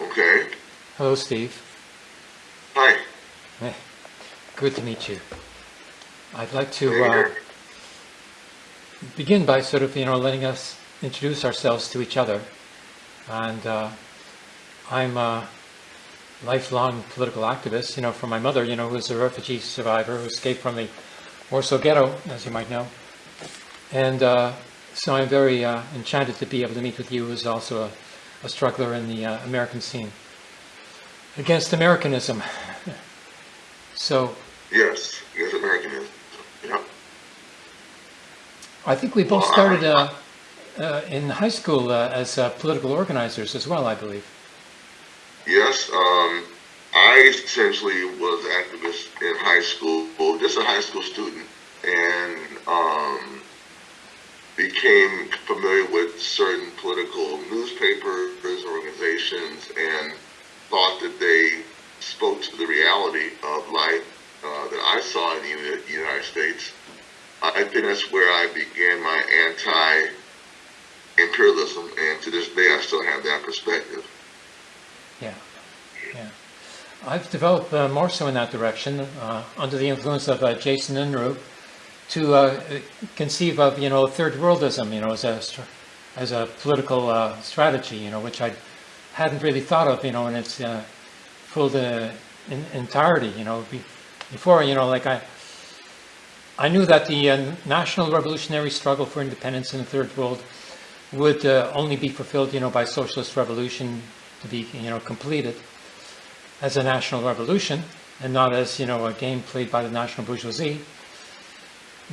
Okay. Hello, Steve. Hi. Hey, good to meet you. I'd like to uh, begin by sort of, you know, letting us introduce ourselves to each other. And uh, I'm a lifelong political activist, you know, from my mother, you know, who's a refugee survivor who escaped from the Warsaw Ghetto, as you might know. And uh, so I'm very uh, enchanted to be able to meet with you, who's also a, a struggler in the uh, American scene against Americanism. So Yes. Yes, Americanism. Yeah. I think we both started uh, uh, in high school uh, as uh, political organizers as well, I believe. Yes. Um, I essentially was an activist in high school, just a high school student, and um, became familiar with certain political newspapers, organizations, and thought that they spoke to the reality of life uh, that I saw in the United States. I think that's where I began my anti-imperialism, and to this day I still have that perspective. Yeah, yeah. I've developed uh, more so in that direction uh, under the influence of uh, Jason Unruhe to uh, conceive of, you know, third worldism, you know, as a as a political uh, strategy, you know, which I hadn't really thought of, you know, in its uh, full uh, in, entirety, you know, be, before, you know, like I. I knew that the uh, national revolutionary struggle for independence in the third world would uh, only be fulfilled, you know, by socialist revolution to be, you know, completed as a national revolution and not as, you know, a game played by the national bourgeoisie.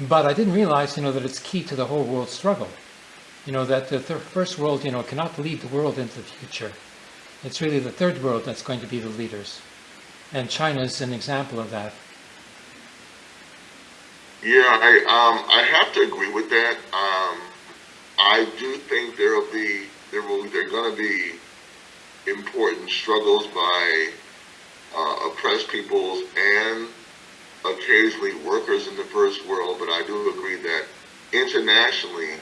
But I didn't realize, you know, that it's key to the whole world struggle. You know, that the th- first world, you know, cannot lead the world into the future. It's really the third world that's going to be the leaders. And China is an example of that. Yeah, I um I have to agree with that. Um, I do think there will be there will there are going to be important struggles by uh, oppressed peoples and occasionally workers in the first world. But I do agree that internationally,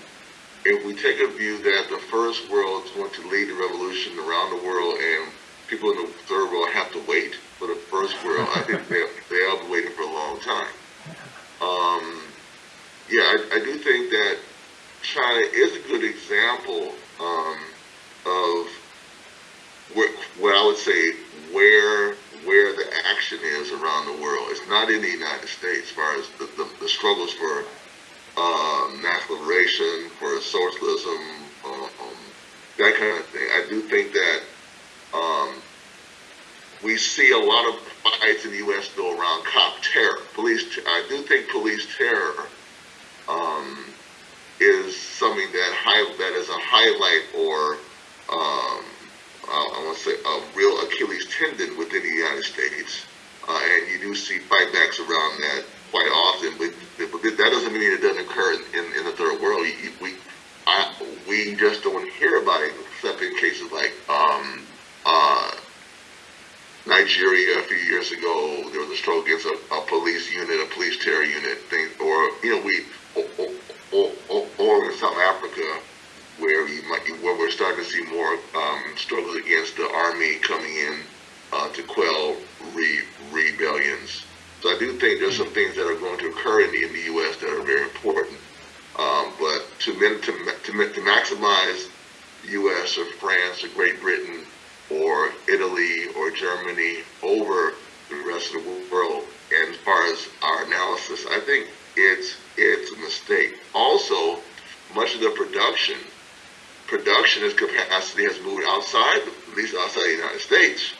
if we take a view that the first world is going to lead the revolution around the world and people in the third world have to wait for the first world, I think they they'll be waiting for a long time. Um, yeah, I, I do think that China is a good example um, of where, what I would say where where the action is around the world. It's not in the United States as far as the, the, the struggles for uh, national for socialism, um, that kind of thing. I do think that um, we see a lot of fights in the U.S. go around cop terror. Police, t- I do think police terror um, is something that high, that is a highlight or um, I, I want to say a real Achilles tendon within the United States, uh, and you do see fightbacks around that quite often. But, but that doesn't mean it doesn't occur in, in the third world. We I, we just don't hear about it except in cases like um, uh, Nigeria a few years ago, there was a struggle against a, a police unit, a police terror unit thing, or you know, we or, or, or, or in South Africa, where you might where we're starting to see more um, struggles against the army coming in uh, to quell re, rebellions. So I do think there's some things that are going to occur in the, in the U.S. that are very important. Um, but to, to to to maximize U.S. or France or Great Britain or Italy or Germany over the rest of the world. And as far as our analysis, I think it's it's a mistake. Also, much of the production production is capacity has moved outside, at least outside the United States,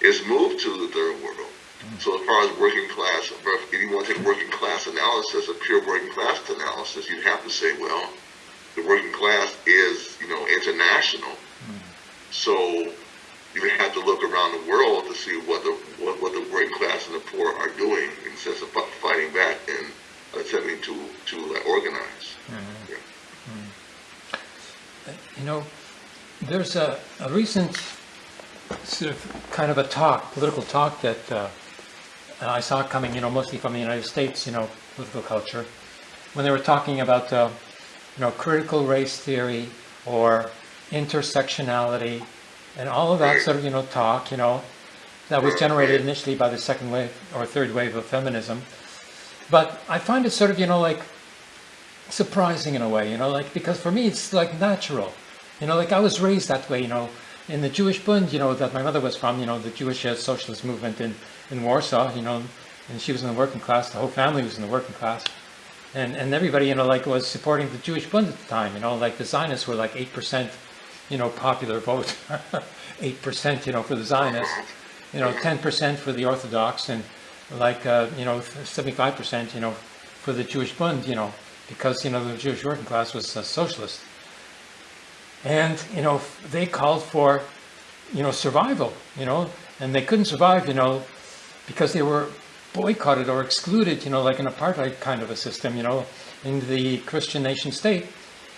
is moved to the third world. So as far as working class, if you want to take working class analysis, a pure working class analysis, you'd have to say, well, the working class is, you know, international. So you would have to look around the world to see what the what, what the working class and the poor are doing in instead of fighting back and attempting to to uh, organize. Yeah. You know, there's a, a recent sort of kind of a talk, political talk that uh, I saw it coming, you know, mostly from the United States, you know, political culture, when they were talking about, uh, you know, critical race theory or intersectionality and all of that sort of, you know, talk, you know, that was generated initially by the second wave or third wave of feminism. But I find it sort of, you know, like surprising in a way, you know, like because for me it's like natural. You know, like I was raised that way, you know, in the Jewish Bund, you know, that my mother was from, you know, the Jewish uh, socialist movement in, in Warsaw, you know, and she was in the working class, the whole family was in the working class. And, and everybody, you know, like was supporting the Jewish Bund at the time, you know, like the Zionists were like 8%, you know, popular vote. 8%, you know, for the Zionists, you know, 10% for the Orthodox and like, uh, you know, 75%, you know, for the Jewish Bund, you know, because, you know, the Jewish working class was uh, socialist. And, you know, they called for, you know, survival, you know, and they couldn't survive, you know, because they were boycotted or excluded, you know, like an apartheid kind of a system, you know, in the Christian nation state,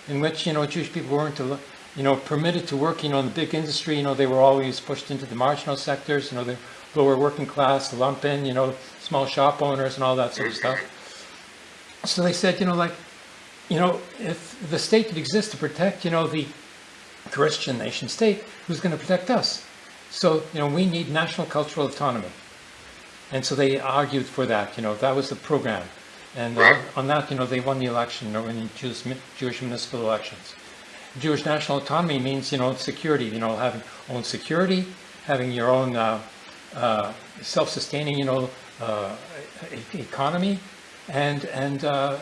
in which, you know, Jewish people weren't, you know, permitted to work, you know, in the big industry, you know, they were always pushed into the marginal sectors, you know, the lower working class, lump in, you know, small shop owners and all that sort of stuff. So they said, you know, like, you know, if the state could exist to protect, you know, the Christian nation state, who's going to protect us? So, you know, we need national cultural autonomy. And so they argued for that, you know, that was the program. And uh, on that, you know, they won the election, you know, in Jewish, Jewish municipal elections. Jewish national autonomy means, you know, security, you know, having own security, having your own uh, uh, self-sustaining, you know, uh, e- economy, and and uh,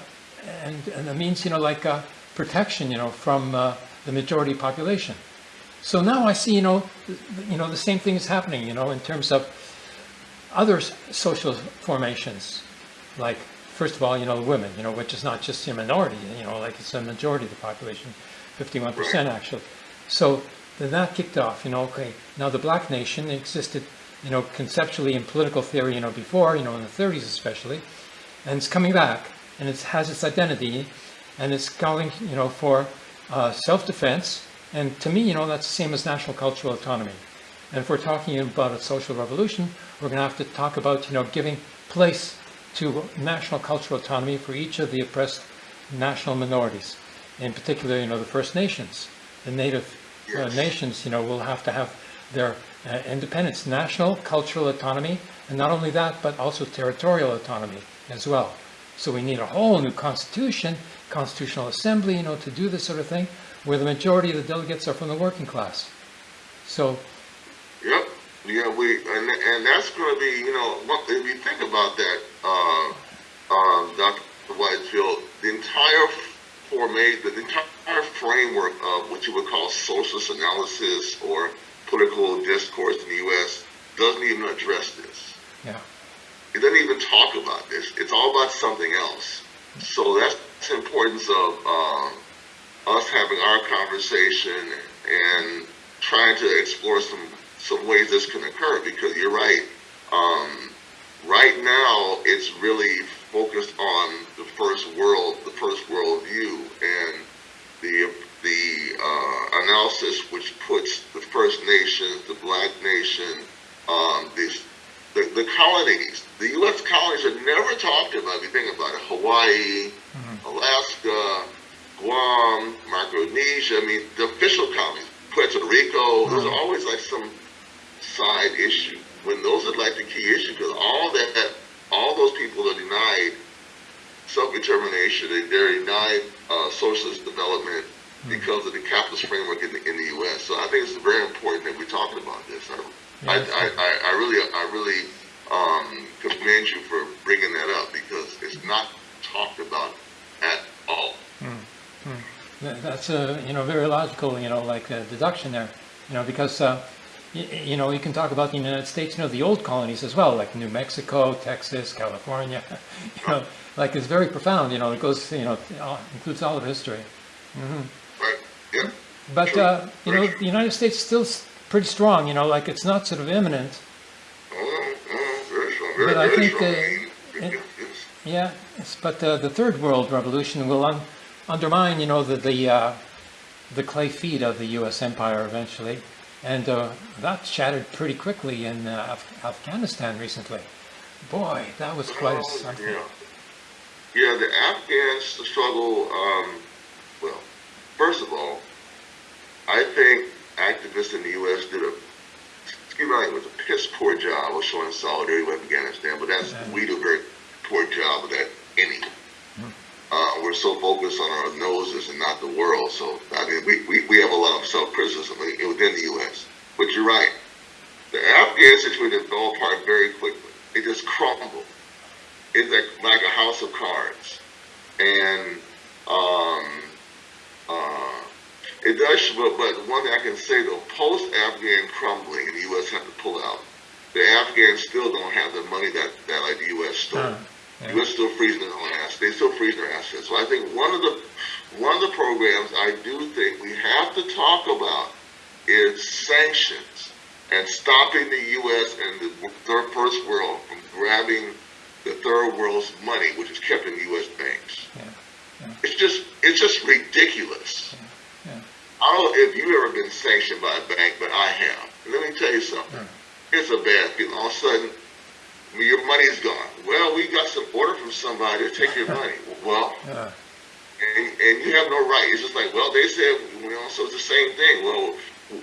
and and it means, you know, like uh, protection, you know, from uh, the majority population. So now I see, you know, you know, the same thing is happening, you know, in terms of other social formations, like first of all, you know, women, you know, which is not just a minority, you know, like it's a majority of the population, 51% actually. So then that kicked off, you know, okay, now the black nation existed, you know, conceptually in political theory, you know, before, you know, in the 30s especially, and it's coming back, and it has its identity, and it's calling, you know, for uh, self-defense, and to me, you know, that's the same as national cultural autonomy. And if we're talking about a social revolution, we're going to have to talk about, you know, giving place to national cultural autonomy for each of the oppressed national minorities. In particular, you know, the First Nations, the Native uh, nations, you know, will have to have their uh, independence, national cultural autonomy, and not only that, but also territorial autonomy as well. So we need a whole new constitution, constitutional assembly, you know, to do this sort of thing, where the majority of the delegates are from the working class. So Yep. Yeah, we and and that's going to be you know if you think about that, uh, um, Dr. Whitefield, the entire formate, the entire framework of what you would call socialist analysis or political discourse in the U.S. doesn't even address this. yeah, It doesn't even talk about this. It's all about something else. So that's the importance of um, us having our conversation and trying to explore some some ways this can occur. Because you're right. Um, right now, it's really focused on the first world, the first world view, and the the uh, analysis which puts the First Nations, the Black Nation, um, these the, the colonies, the U.S. colonies are never talked about. If you think about it, Hawaii, Alaska, Guam, Micronesia. I mean, the official colonies, Puerto Rico. Those are always like some side issue. When those are like the key issue, because all that, all those people are denied self-determination. They, they're denied uh, socialist development because of the capitalist framework in the, in the U.S. So I think it's very important that we're talking about this. I, I, I, I, I really, I really um, commend you for bringing that up because it's not talked about at all. Th- That's a, you know, very logical, you know, like uh, deduction there, you know, because, uh, you know, you can talk about the United States, you know, the old colonies as well, like New Mexico, Texas, California, you know, like it's very profound, you know, it goes, you know, includes all of history. Right? Yeah. But, uh, you know, the United States is still pretty strong, you know, like it's not sort of imminent. But I think, uh, it-. Yeah, but uh, the third world revolution will un- undermine, you know, the the, uh, the clay feet of the U.S. empire eventually, and uh, that shattered pretty quickly in uh, Af- Afghanistan recently. Boy, that was quite a Oh, something. Yeah. Yeah, the Afghans struggle, um, well, first of all, I think activists in the U.S. did a, excuse my language, a piss poor job of showing solidarity with Afghanistan, but that's, we do a very poor job of that anyway. Uh, we're so focused on our noses and not the world, so, I mean, we, we, we have a lot of self-criticism within the U.S. But you're right. The Afghan situation fell apart very quickly. It just crumbled. It's like, like a house of cards. And, um, uh, it does, but, but one thing I can say though, post-Afghan crumbling, the U.S. had to pull out, the Afghans still don't have the money that, that like the U.S. stole. Yeah. U.S. still freezing their own assets. They still freezing their assets. So I think one of the one of the programs I do think we have to talk about is sanctions and stopping the U.S. and the third first world from grabbing the third world's money, which is kept in U.S. banks. Yeah. It's just it's just ridiculous. Yeah. I don't know if you've ever been sanctioned by a bank, but I have. And let me tell you something. It's a bad feeling. All of a sudden, your money's gone. Well, we got some order from somebody to take your money. Well, Uh, and, and you have no right. It's just like, well, they said, you know, so it's the same thing. Well,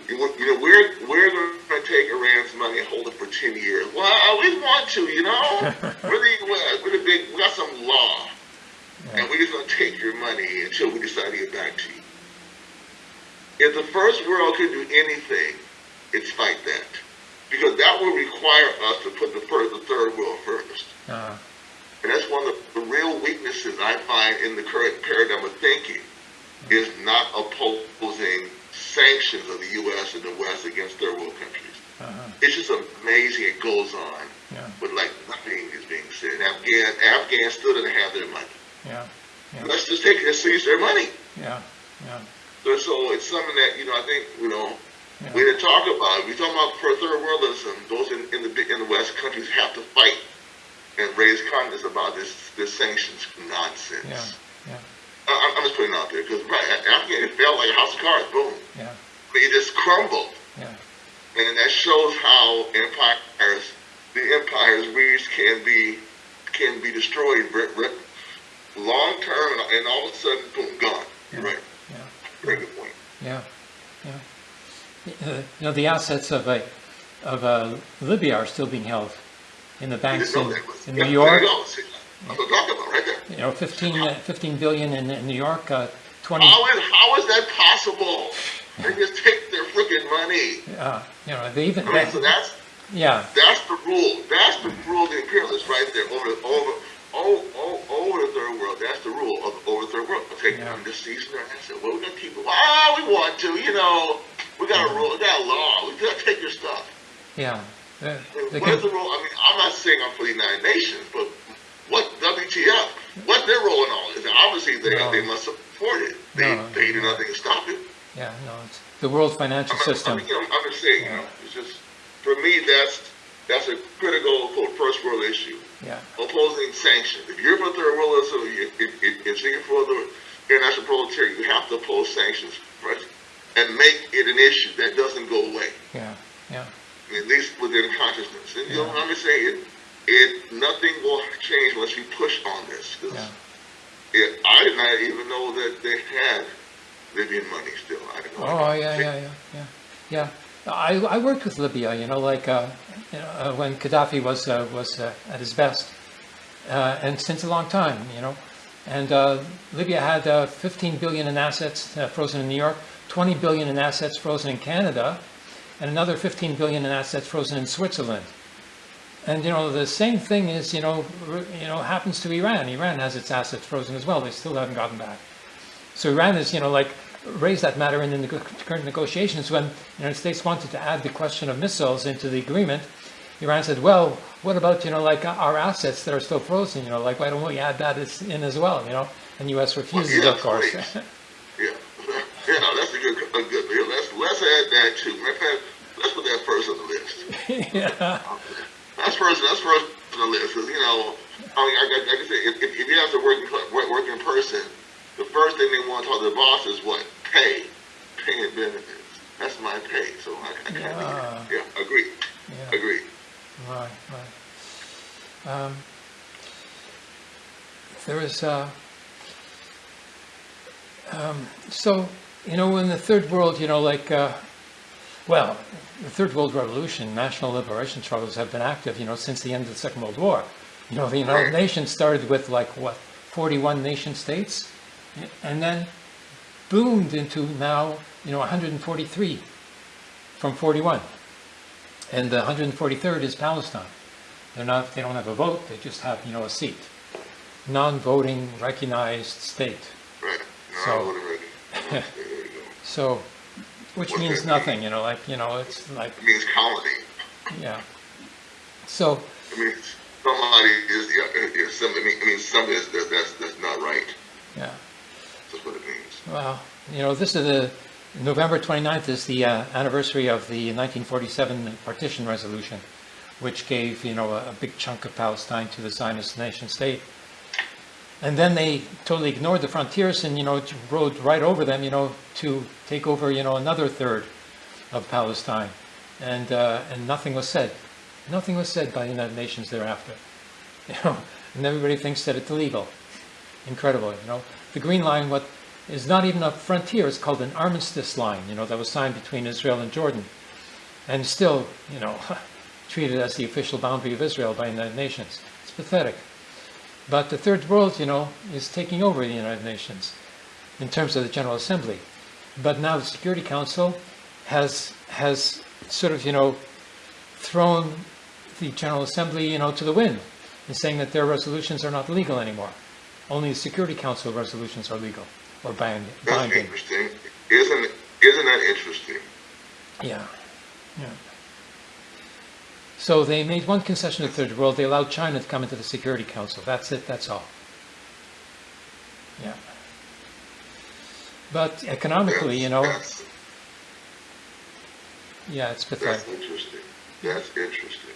you know, we're we're going to take Iran's money and hold it for ten years. Well, I we want to, you know. We're the big. We got some law, and we're just going to take your money until we decide to get back to you. If the first world can do anything, it's fight that, because that will require us to put the first, the third world first. uh, And that's one of the, real weaknesses I find in the current paradigm of thinking is not opposing sanctions of the U.S. and the West against third world countries. uh-huh. It's just amazing it goes on, Yeah. but like nothing is being said. Afghan, Afghans still didn't have their money. Yeah. Yeah. Let's just take and seize their money. Yeah. Yeah. So, so it's something that, you know, I think, you know, Yeah. we didn't talk about. We talk about for third worldism, those in, in the in the West countries have to fight and raise consciousness about this this sanctions nonsense. Yeah. Yeah. I, I'm- I'm just putting it out there because right, Afghanistan it fell like a house of cards. Boom, Yeah. it just crumbled, Yeah. and that shows how empires, the empires reached can be can be destroyed long term, and, all of a sudden, boom, gone. You're right. Yeah. Very good point. Yeah, yeah. You know, the assets of a, of uh, Libya are still being held in the banks in, know that was- in New York. you go. See, That's what I'm talking about right there. You know, 15, uh, 15 billion in, in New York, uh, 20, How is, how is that possible? They just take their freaking money. uh, you know, they even, I mean, so that's yeah, that's the rule. That's the rule of the imperialists right there over the over oh, oh, over the third world. That's the rule of over the third world. Okay, Yeah. I'm just seizing their asset. Well, we're gonna keep it. Wow, we want to. You know, we got a rule. We got a law. We gotta take your stuff. yeah. Uh, they What is can, the rule? I mean, I'm not saying I'm for the United Nations, but what WTF? What's their role in all this? Obviously, they No. they must support it. They No. they do nothing to stop it. yeah, no, it's the world financial I'm, system. I'm, you know, I'm just saying, you know, it's just for me that's a critical quote first world issue. Yeah, Opposing sanctions. If you're for third worldism, you, if, if, if you're for the international proletariat, you have to oppose sanctions first and make it an issue that doesn't go away, yeah, yeah, at least within consciousness. And you know, Yeah. I'm just saying, it, it nothing will change unless we push on this. 'cause yeah. it, I did not even know that they had Libyan money still. I didn't know. Oh, yeah, yeah, yeah, yeah, yeah. With Libya, you know, like, uh, you know, uh, when Gaddafi was, uh, was uh, at his best, and since a long time, you know. And Libya had uh, 15 billion in assets frozen in New York, 20 billion in assets frozen in Canada, and another 15 billion in assets frozen in Switzerland. And you know the same thing is you know you know happens to Iran. Iran has its assets frozen as well. They still haven't gotten back. So Iran is, you know, like raised that matter in the current negotiations when the United States wanted to add the question of missiles into the agreement. Iran said, well, what about, you know, like our assets that are still frozen, you know, like why don't we add that in as well, you know? And U.S. refuses, yeah, of course. Yeah, yeah, no, that's a good, a good. Yeah, let's let's add that too. Of fact, let's put that first on the list. yeah, That's first. That's first on the list. 'cause, you know, I mean, I, I, like I said, if, if, if you have to work work, work in person, the first thing they want to talk to the boss is what pay, pay and benefits. That's my pay. So I, I can't. Yeah. Yeah. yeah, agree, yeah, agree. right, right. Um, there is, uh, um, so, you know, in the third world, you know, like, uh, Well, the Third World Revolution, national liberation struggles have been active, you know, since the end of the Second World War. You know, the United Right. Nations started with like, what, 41 nation states? And then boomed into now, you know, 143 from 41. And the 143rd is Palestine. They're not, they don't have a vote, they just have, you know, a seat. Non-voting recognized state. Right. No, So- I would have ready. There you go. So, which What means nothing, you know, like, you know, it's like, It means colony. yeah. So, It means somebody is, yeah, yeah, somebody, I mean, I mean, something is, that's, that's not right. yeah. That's what it means. Well, you know, this is the, November 29th is the uh, anniversary of the 1947 partition resolution, which gave, you know, a, a big chunk of Palestine to the Zionist nation state. And then they totally ignored the frontiers and, you know, rode right over them, you know, to take over, you know, another third of Palestine. And, uh, and nothing was said. Nothing was said by the United Nations thereafter. You know, and everybody thinks that it's illegal. Incredible, you know. The Green Line, what is not even a frontier, it's called an armistice line, you know, that was signed between Israel and Jordan. And still, you know, treated as the official boundary of Israel by the United Nations. It's pathetic. But the Third World, you know, is taking over the United Nations in terms of the General Assembly. But now the Security Council has has sort of, you know, thrown the General Assembly, you know, to the wind and saying that their resolutions are not legal anymore. Only the Security Council resolutions are legal or bind- That's binding. interesting. Isn't, isn't that interesting? Yeah, yeah. So they made one concession to the Third World. They allowed China to come into the Security Council. That's it. That's all. Yeah. But economically, you know, That's, yeah, it's pathetic. that's interesting. That's interesting.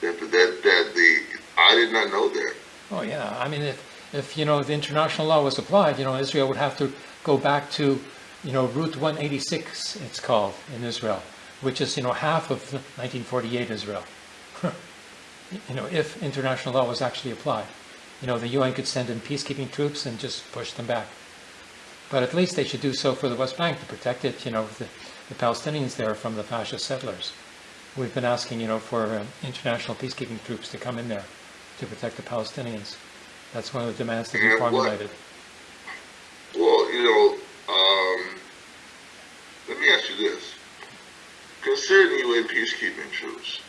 That, that, that the, I did not know that. Oh, yeah. I mean, if, if, you know, the international law was applied, you know, Israel would have to go back to, you know, Route 186, it's called in Israel, which is, you know, half of 1948 Israel. you know, if international law was actually applied. You know, the UN could send in peacekeeping troops and just push them back. But at least they should do so for the West Bank to protect it, you know, the, the Palestinians there from the fascist settlers. We've been asking, you know, for uh, international peacekeeping troops to come in there to protect the Palestinians. That's one of the demands that we And what- formulated. Well, you know, um, let me ask you this. Considering UN peacekeeping troops,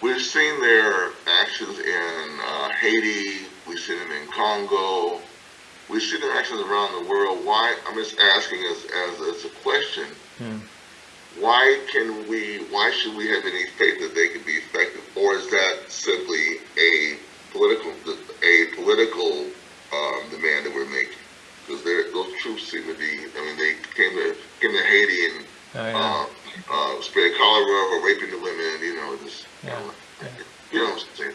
we've seen their actions in uh, Haiti, we've seen them in Congo, we've seen their actions around the world. Why, I'm just asking as, as, as a question, Hmm. why can we, why should we have any faith that they can be effective? Or is that simply a political, a political um, demand that we're making? Because those troops seem to be, I mean, they came to, came to Haiti and Oh, yeah. uh, uh, spread cholera or raping the women, you know, just, you know, yeah. you know what I'm saying?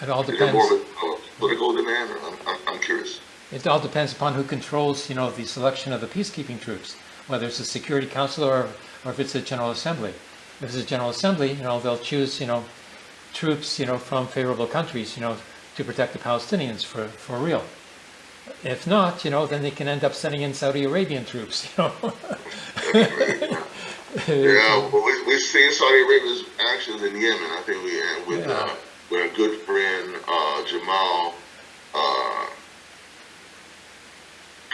It all depends. more of a political demand? Or I'm, I'm, I'm curious. It all depends upon who controls, you know, the selection of the peacekeeping troops, whether it's the Security Council or, or if it's the General Assembly. If it's the General Assembly, you know, they'll choose, you know, troops, you know, from favorable countries, you know, to protect the Palestinians for, for real. If not, you know, then they can end up sending in Saudi Arabian troops, you know. Yeah, well, we, we've seen Saudi Arabia's actions in Yemen. I think we had with, Yeah. uh, with our good friend, uh, Jamal, uh,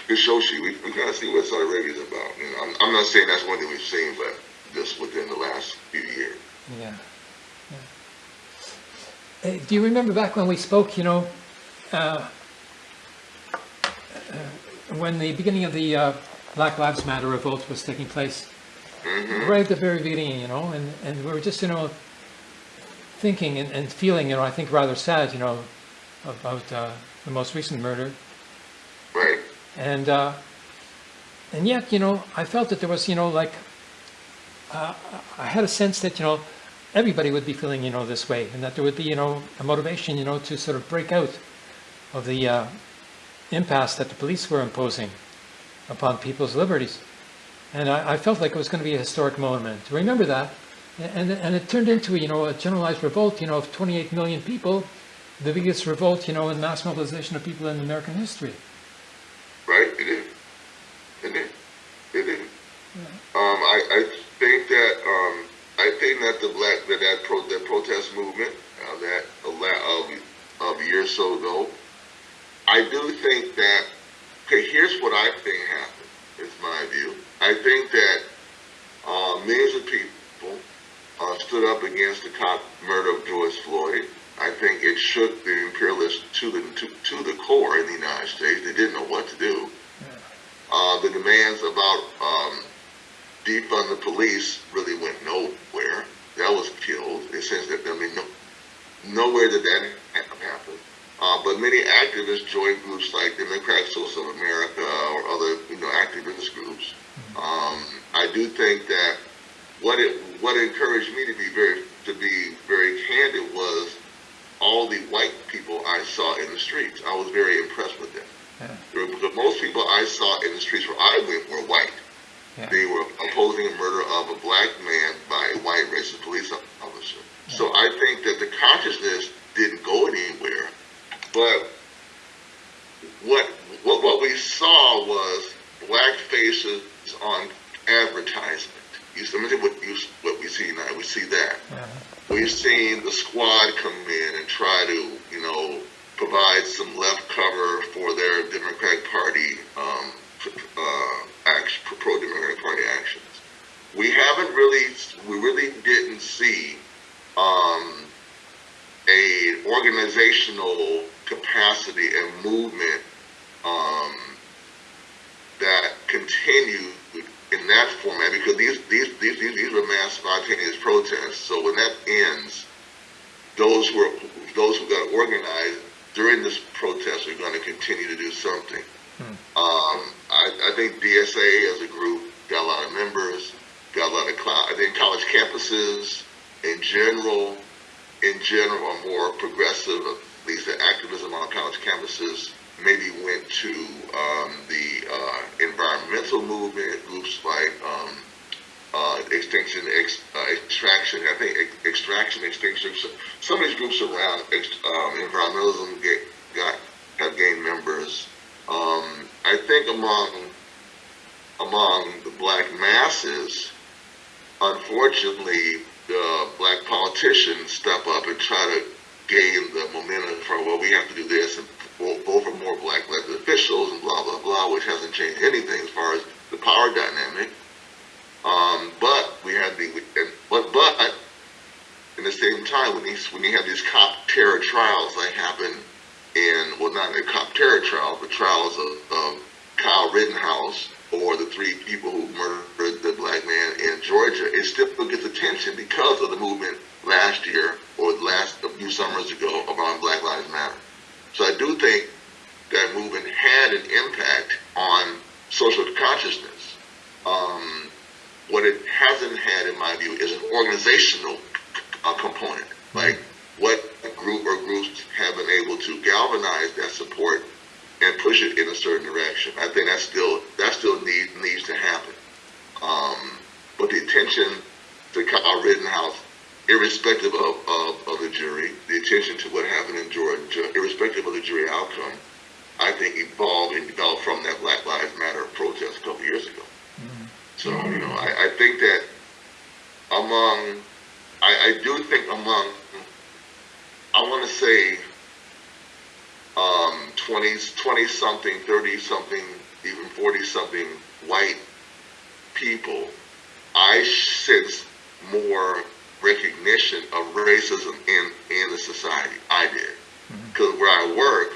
Khashoggi. We, we kind of see what Saudi Arabia is about. You know, I'm, I'm not saying that's one thing we've seen, but just within the last few years. Yeah. Uh, Do you remember back when we spoke, you know, uh, uh, when the beginning of the uh, Black Lives Matter revolt was taking place? Right at the very beginning, you know, and, and we were just, you know, thinking and, and feeling, you know, I think rather sad, you know, about uh, the most recent murder. Right? And uh, and yet, you know, I felt that there was, you know, like uh, I had a sense that, you know, everybody would be feeling, you know, this way, and that there would be, you know, a motivation, you know, to sort of break out of the uh, impasse that the police were imposing upon people's liberties. And I, I felt like it was going to be a historic moment. Remember that, and and it turned into, you know, a generalized revolt, you know, of 28 million people, the biggest revolt, you know, in mass mobilization of people in American history. Right? It did. It did. It did. Um, I, I, think that um, I think that the black that that, pro, that protest movement uh, that a la- of of a year or so ago, I do think that. Okay, here's what I think happened. Is my view. I think that uh, millions of people uh, stood up against the cop murder of George Floyd. I think it shook the imperialists to the to, to the core in the United States. They didn't know what to do. Uh, the demands about um, defund the police really went nowhere. That was killed. In the sense that I mean, no, nowhere did that ha- happen. Uh, but many activists joined groups like Democratic Social America or other, you know, activist groups. Um, I do think that what it what encouraged me to be very to be very candid was all the white people I saw in the streets. I was very impressed with them. Yeah. Most people I saw in the streets where I went were white. Yeah. They were opposing the murder of a black man by a white racist police officer. So I think that the consciousness didn't go anywhere, but what what what we saw was black faces on advertisement. You see, let me tell you what you what we see now. We see that. Yeah. We've seen the squad come in and try to, you know, provide some left cover for their Democratic Party um, uh, Party actions. We haven't really, we really didn't see um, a organizational capacity and movement um, that continued in that format because these these these these, these were mass spontaneous protests. So when that ends, those who are those who got organized during this protest are going to continue to do something. Um, I, I think DSA as a group got a lot of members, got a lot of clout. I think college campuses in general, in general, are more progressive. At least the activism on college campuses maybe went to um, the uh, environmental movement, groups like um, uh, Extinction, ex, uh, Extraction, I think ex, Extraction, Extinction, so- some of these groups around ex, um, environmentalism get, got, have gained members. Um, I think among, among the black masses, unfortunately, the black politicians step up and try to gain the momentum for, well, we have to do this and vote vote for more black elected officials and blah, blah, blah, which hasn't changed anything as far as the power dynamic. Um, but we had the, and, but, but, in the same time, when these, when you have these cop terror trials that happen in, well, not a cop terror trial, but trials of, of Kyle Rittenhouse or the three people who murdered the black man in Georgia, it still gets attention because of the movement last year or last a few summers ago around Black Lives Matter. So I do think that movement had an impact on social consciousness. Um, what it hasn't had, in my view, is an organizational uh, component. Like what a group or groups have been able to galvanize that support and push it in a certain direction. I think that still that still need, needs to happen. Um, but the attention to Kyle Rittenhouse, irrespective of, of, of the jury, the attention to what happened in Georgia, irrespective of the jury outcome, I think evolved and developed from that Black Lives Matter protest a couple years ago. So, you know, I, I think that among, I, I do think among, I want to say, um, 20, 20 something, 30 something, even 40 something white people, I sense more recognition of racism in, in the society. I did. Because where I work,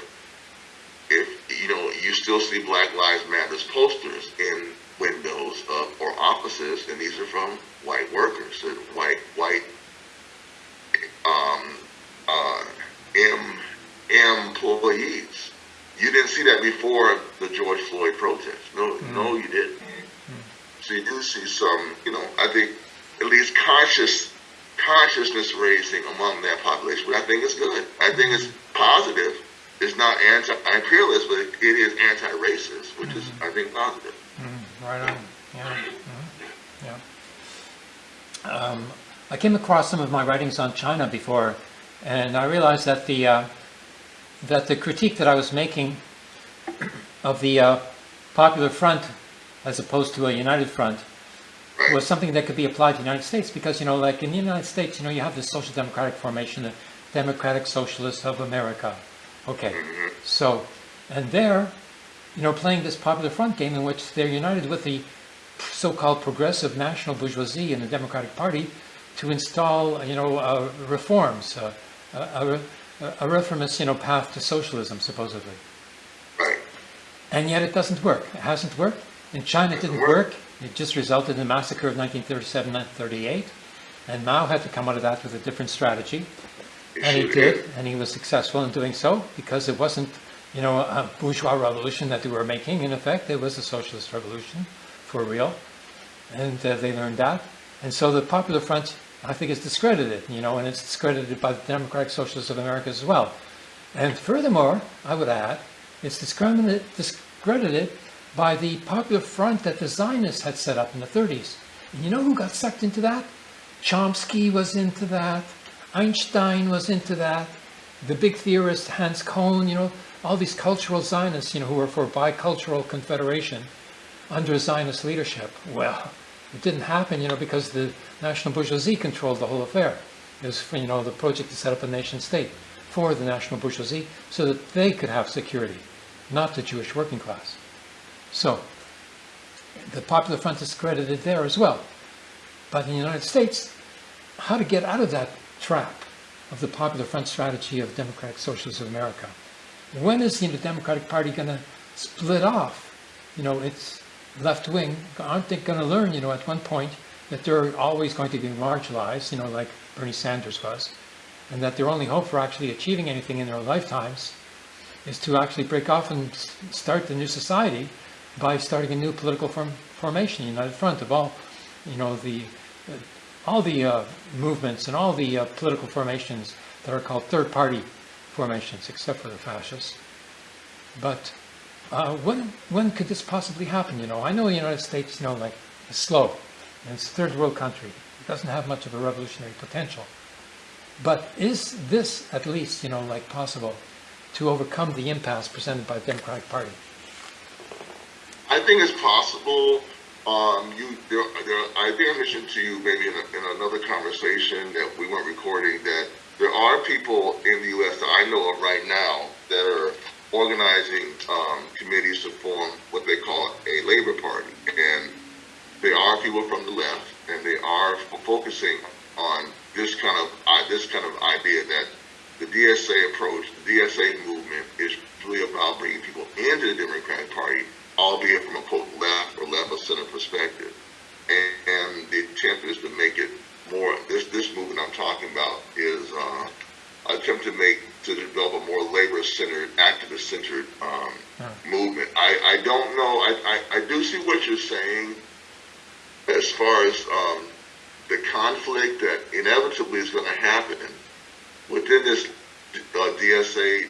if, you know, you still see Black Lives Matters posters in windows of, or offices, and these are from white workers and white, white, um, uh, em, employees. You didn't see that before the George Floyd protest. No, no, you didn't. So you do see some, you know, I think at least conscious consciousness raising among that population, which I think is good. I think it's positive. It's not anti-imperialist, but it is anti-racist, which is, I think, positive. Right on, yeah, yeah. Um, I came across some of my writings on China before, and I realized that the, uh, that the critique that I was making of the uh, Popular Front as opposed to a United Front was something that could be applied to the United States because, you know, like in the United States, you know, you have the social democratic formation, the Democratic Socialists of America. Okay, so, and they're, you know, playing this popular front game in which they're united with the so-called progressive national bourgeoisie in the Democratic Party to install, you know, uh, reforms, uh, a, a, a reformist, you know, path to socialism, supposedly. Right. And yet it doesn't work. It hasn't worked. In China, it didn't work. work. It just resulted in the massacre of 1937 and 38. And Mao had to come out of that with a different strategy. And he did, and he was successful in doing so because it wasn't, you know, a bourgeois revolution that they were making. In effect, it was a socialist revolution for real. And uh, they learned that. And so the Popular Front, I think, is discredited, you know, and it's discredited by the Democratic Socialists of America as well. And furthermore, I would add, it's discredited by the Popular Front that the Zionists had set up in the 30s. And you know who got sucked into that? Chomsky was into that. Einstein was into that. The big theorist Hans Kohn, you know, all these cultural Zionists, you know, who were for bicultural confederation under Zionist leadership. Well, it didn't happen, you know, because the national bourgeoisie controlled the whole affair. It was, you know, the project to set up a nation state for the national bourgeoisie so that they could have security, not the Jewish working class. So, the Popular Front is credited there as well. But in the United States, how to get out of that trap of the Popular Front strategy of Democratic Socialists of America? When is the Democratic Party going to split off? You know, its left wing. Aren't they going to learn, you know, at one point that they're always going to be marginalized, you know, like Bernie Sanders was, and that their only hope for actually achieving anything in their lifetimes is to actually break off and start the new society by starting a new political form, formation, united front of all, you know, the uh, all the uh, movements and all the uh, political formations that are called third party formations, except for the fascists. But uh, when when could this possibly happen? You know, I know the United States, you know, like is slow, and it's a third world country. It doesn't have much of a revolutionary potential. But is this at least, you know, like possible to overcome the impasse presented by the Democratic Party? I think it's possible. Um, you, there, there, I think I mentioned to you maybe in, a, in another conversation that we weren't recording that there are people in the U.S. that I know of right now that are organizing um, committees to form what they call a labor party, and they are people from the left, and they are focusing on this kind of uh, this kind of idea that the DSA approach, the DSA movement, is really about bringing people into the Democratic Party, you're saying as far as um, the conflict that inevitably is going to happen within this uh, DSA